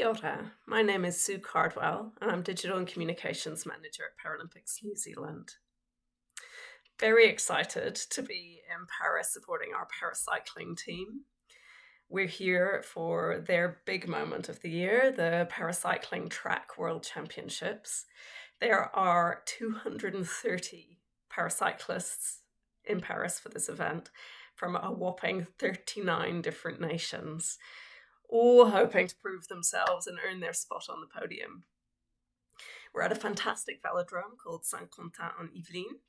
Kia ora. My name is Sue Cardwell, and I'm Digital and Communications Manager at Paralympics New Zealand. Very excited to be in Paris supporting our paracycling team. We're here for their big moment of the year, the Paracycling Track World Championships. There are 230 paracyclists in Paris for this event from a whopping 39 different nations all hoping to prove themselves and earn their spot on the podium. We're at a fantastic velodrome called Saint Quentin en Yvelines.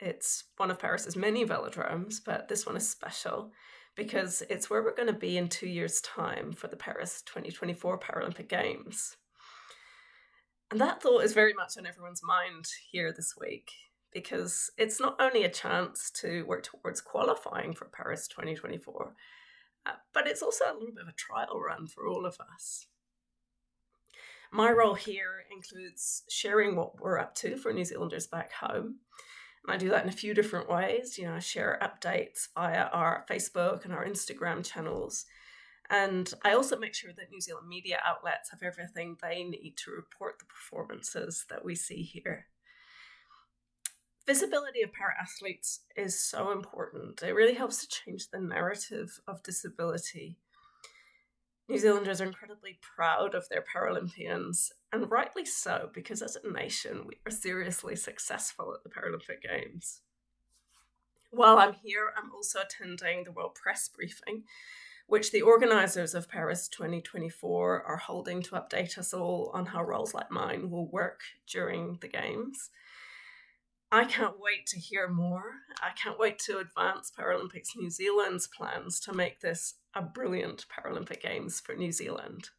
It's one of Paris's many velodromes, but this one is special because it's where we're going to be in two years' time for the Paris 2024 Paralympic Games. And that thought is very much on everyone's mind here this week because it's not only a chance to work towards qualifying for Paris 2024, uh, but it's also a little bit of a trial run for all of us. My role here includes sharing what we're up to for New Zealanders back home. And I do that in a few different ways. You know, I share updates via our Facebook and our Instagram channels. And I also make sure that New Zealand media outlets have everything they need to report the performances that we see here visibility of para athletes is so important. It really helps to change the narrative of disability. New Zealanders are incredibly proud of their Paralympians, and rightly so, because as a nation, we are seriously successful at the Paralympic Games. While I'm here, I'm also attending the World Press Briefing, which the organisers of Paris 2024 are holding to update us all on how roles like mine will work during the Games. I can't wait to hear more. I can't wait to advance Paralympics New Zealand's plans to make this a brilliant Paralympic Games for New Zealand.